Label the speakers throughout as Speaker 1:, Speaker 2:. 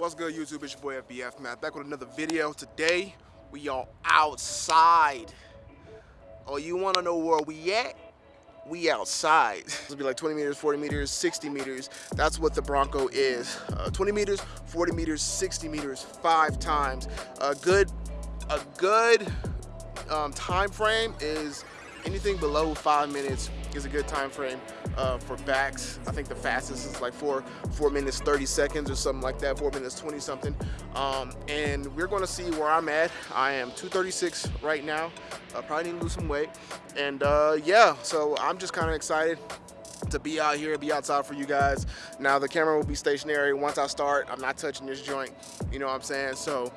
Speaker 1: What's good, YouTube? It's your boy FBF Aftermath. Back with another video. Today, we are outside. Oh, you want to know where we at? We outside. It'll be like 20 meters, 40 meters, 60 meters. That's what the Bronco is. Uh, 20 meters, 40 meters, 60 meters, five times. A good, a good um, time frame is anything below five minutes is a good time frame uh, for backs. I think the fastest is like four, four minutes, 30 seconds or something like that, four minutes, 20 something. Um, and we're gonna see where I'm at. I am 236 right now. I probably need to lose some weight. And uh, yeah, so I'm just kind of excited to be out here, be outside for you guys. Now the camera will be stationary. Once I start, I'm not touching this joint. You know what I'm saying? So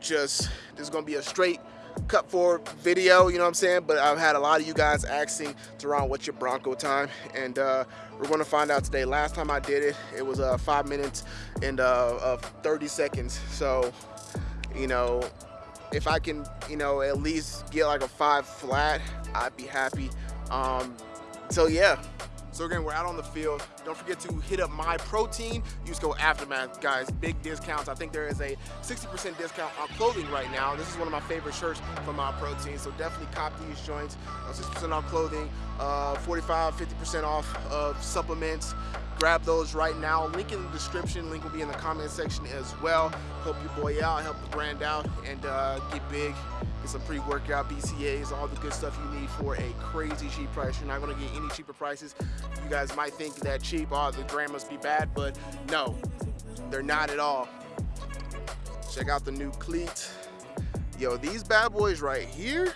Speaker 1: just, this is gonna be a straight cut for video, you know what I'm saying? But I've had a lot of you guys asking Teron, what's your Bronco time? And uh, we're gonna find out today. Last time I did it, it was uh, five minutes and uh, of 30 seconds. So, you know, if I can, you know, at least get like a five flat, I'd be happy. Um, so yeah, so again, we're out on the field. Don't forget to hit up Myprotein. Use code Aftermath, guys. Big discounts. I think there is a 60% discount on clothing right now. This is one of my favorite shirts from Myprotein. So definitely cop these joints. 60% off clothing, uh, 45, 50% off of supplements grab those right now link in the description link will be in the comment section as well help your boy out help the brand out and uh, get big get some pre-workout BCAAs all the good stuff you need for a crazy cheap price. You're not to get any cheaper prices. You guys might think that cheap oh the brand must be bad but no they're not at all. Check out the new cleats yo these bad boys right here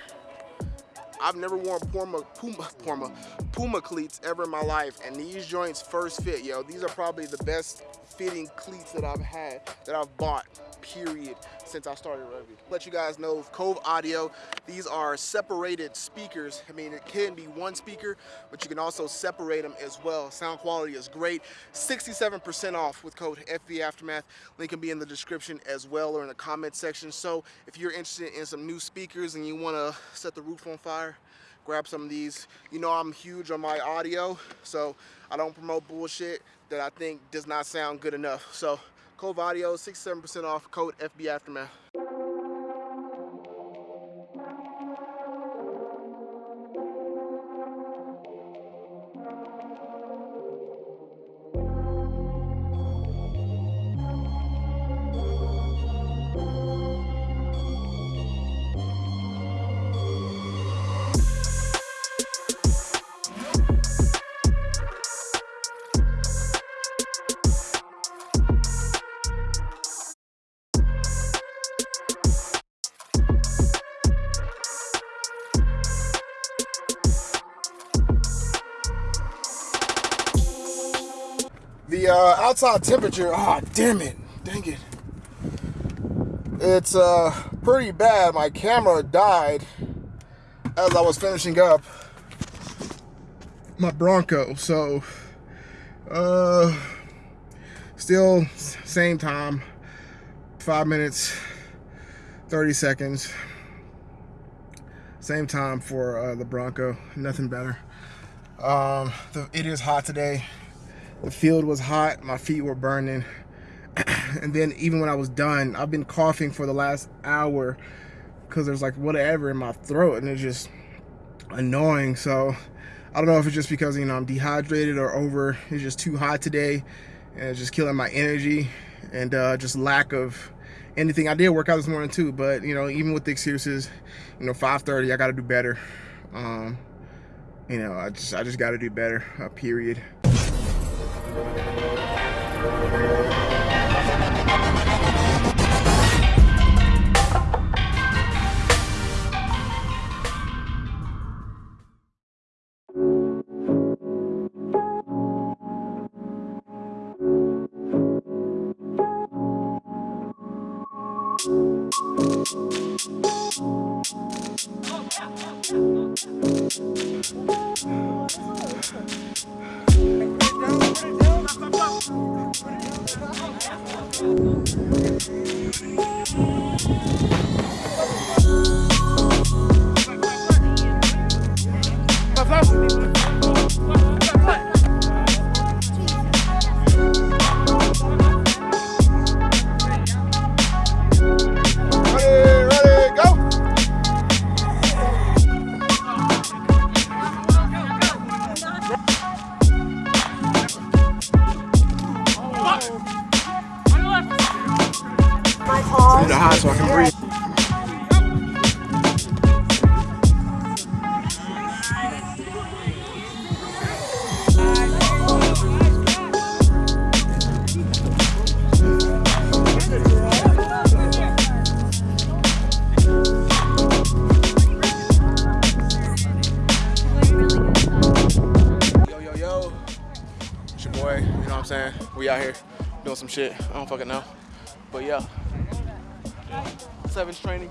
Speaker 1: I've never worn Puma, Puma, Puma, Puma cleats ever in my life, and these joints first fit, yo. These are probably the best fitting cleats that I've had, that I've bought, period, since I started rugby. Let you guys know, Cove Audio, these are separated speakers. I mean, it can be one speaker, but you can also separate them as well. Sound quality is great. 67% off with code FB Aftermath. Link can be in the description as well or in the comment section. So if you're interested in some new speakers and you want to set the roof on fire, grab some of these. You know I'm huge on my audio, so I don't promote bullshit that I think does not sound good enough. So Cove Audio, 67% off, code FB Aftermath. Uh, outside temperature, ah, oh, damn it, dang it. It's uh, pretty bad. My camera died as I was finishing up my Bronco. So, uh, still same time, five minutes, 30 seconds. Same time for uh, the Bronco, nothing better. Um, the, it is hot today the field was hot my feet were burning. And then even when I was done I've been coughing for the last hour because there's like whatever in my throat and it's just annoying. So I don't know if it's just because you know I'm dehydrated or over it's just too hot today and it's just killing my energy and uh, just lack of anything. I did work out this morning too but you know even with the excuses you know 5:30, I got to do better. Um, you know I just I just got to do better uh, period Música Fuck! through the hot so I can breathe. Your boy, you know what I'm saying? We out here doing some shit. I don't fucking know. But yeah. Seven's training.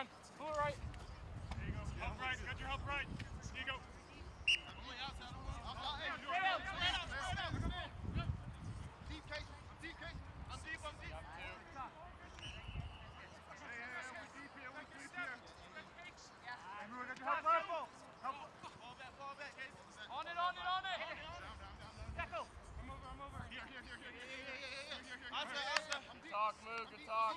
Speaker 2: on. Pull it right. There you go. Help right. Got your help right. Here you go. Good talk, move, good talk.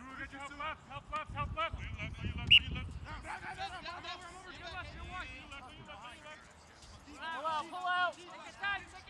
Speaker 2: help left, help left, help left. Your left,
Speaker 3: Take your time.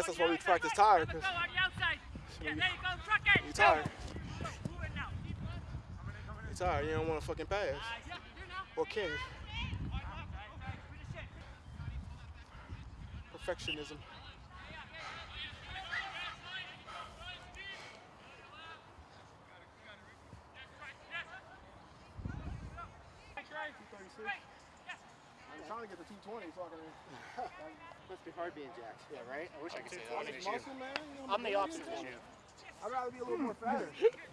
Speaker 1: guess that's why we practice tired.
Speaker 3: You,
Speaker 1: you tired. You tired. You don't want to fucking pass. Or. Perfectionism. I'm trying to get the 220 fucking.
Speaker 4: must be hard being jacked. Yeah, right? I wish I, I could say that.
Speaker 1: I'm,
Speaker 4: I'm the opposite of you.
Speaker 1: I'd rather be a little more fatter.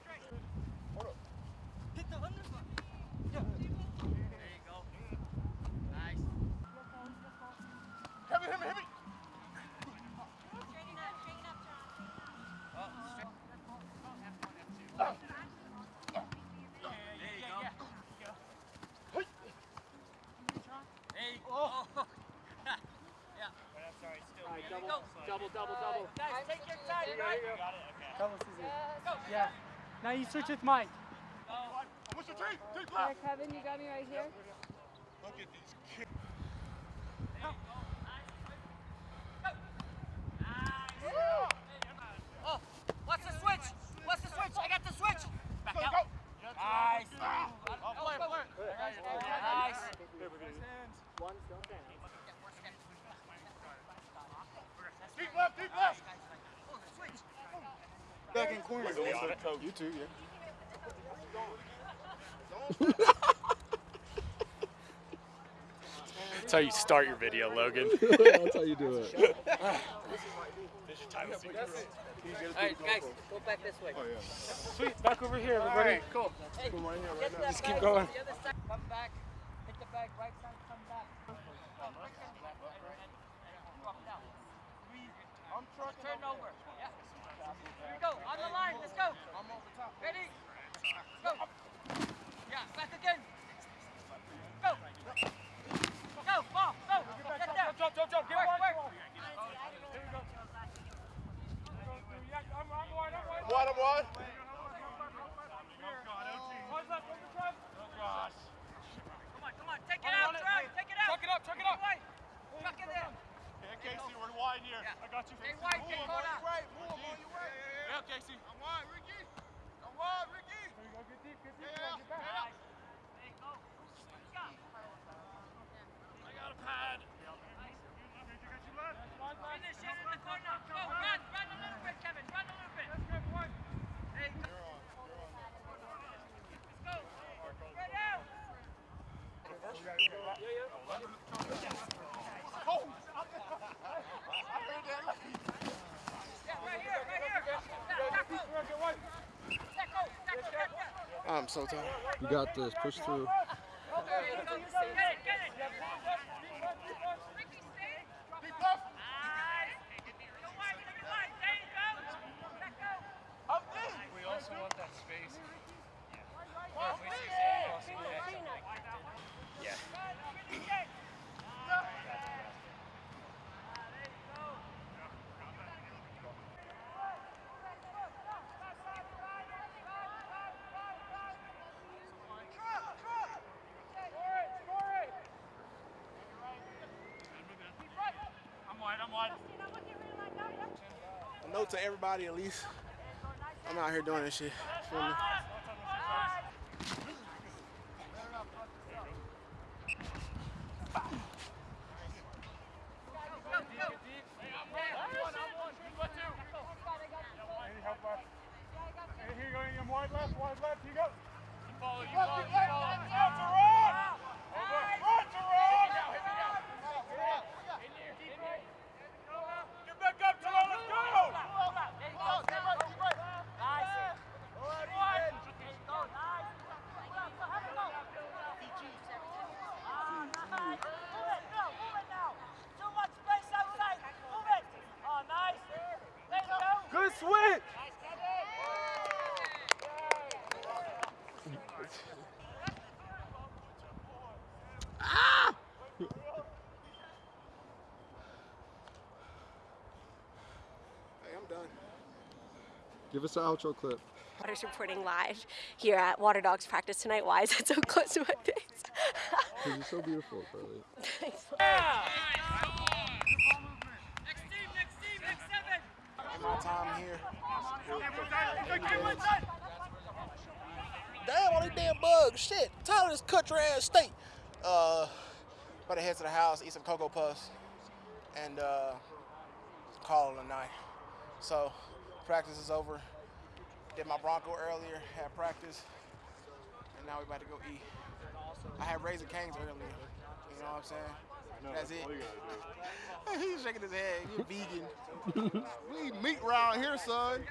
Speaker 4: Now you switch with Mike.
Speaker 2: What's your team? Team
Speaker 5: All
Speaker 2: left.
Speaker 5: right, Kevin, you got me right here.
Speaker 2: Look at these kids.
Speaker 3: Oh, what's the switch? What's the switch? I got the switch. Back out.
Speaker 2: go.
Speaker 3: Nice.
Speaker 2: Oh, play, play.
Speaker 3: Nice.
Speaker 4: One still standing.
Speaker 2: Deep left, deep left.
Speaker 1: Back in corner. You too, yeah.
Speaker 6: That's how you start your video, Logan.
Speaker 7: That's how you do it.
Speaker 3: Alright, guys, go back this way.
Speaker 4: Oh, Sweet. Back over here, everybody.
Speaker 3: cool. Hey, get that
Speaker 4: Just keep going.
Speaker 3: The other side. Come back. Hit the bag right side. Come back. Drop down.
Speaker 2: I'm trucking.
Speaker 3: Turn over. Here we go. On the line. Let's go. Ready? Let's go. Yeah. Back again. Go. Go. Ball. Go. Get down.
Speaker 2: Jump, jump, jump. Get
Speaker 3: Work,
Speaker 2: one.
Speaker 3: work.
Speaker 2: One, I'm one.
Speaker 3: Come on. Come on. Take it out. Try. Take it out.
Speaker 2: Chuck it up, chuck it up.
Speaker 3: Wide. Chuck it in.
Speaker 2: Yeah, Casey, we're wide here.
Speaker 3: Yeah.
Speaker 2: I got you.
Speaker 3: Stay wide. Get caught out.
Speaker 2: Yeah, Casey. I'm wide, Ricky. I'm wide, Ricky. Go get deep, get deep. Yeah, yeah.
Speaker 3: Hey, go. Stop.
Speaker 2: I got a pad.
Speaker 3: Finish it in the corner. Go, run, run a little bit, Kevin. Run a little bit. Hey, go. Let's go. Spread out. Yeah, right here, right here. Yeah, tackle. Tackle, tackle, tackle.
Speaker 1: I'm so tired.
Speaker 7: You got this. Push through.
Speaker 3: There you go. Get it, get it. Ricky, stay.
Speaker 2: Deep left.
Speaker 3: Nice. Go wide, take it wide. There you go. Let go.
Speaker 2: I'm deep.
Speaker 6: We also want that space.
Speaker 2: I'm wide, I'm wide.
Speaker 1: A note to everybody, at least. I'm out here doing this shit. Feel me?
Speaker 2: Here you go, I'm wide left, wide left. Here you go. You follow, you follow, you follow. Out to run. Run to run. Get back up, Terrell. Let's go.
Speaker 1: Good switch! Ah! Hey, I'm done.
Speaker 7: Give us an outro clip.
Speaker 5: Waters reporting live here at Water Dogs practice tonight. Why is it so close to my face?
Speaker 7: Because you're so beautiful, Charlie.
Speaker 3: Next team, next team, next seven.
Speaker 1: In my time here.
Speaker 2: Get one side.
Speaker 1: Damn, all these damn bugs. Shit. Tired of this country ass state. Uh, about to head to the house, eat some Cocoa Puffs, and uh, call it a night. So, practice is over. Did my Bronco earlier, had practice, and now we about to go eat. I had Raising Cane's earlier. You know what I'm saying? That's it. He's shaking his head. You're vegan.
Speaker 2: We eat meat around here, son.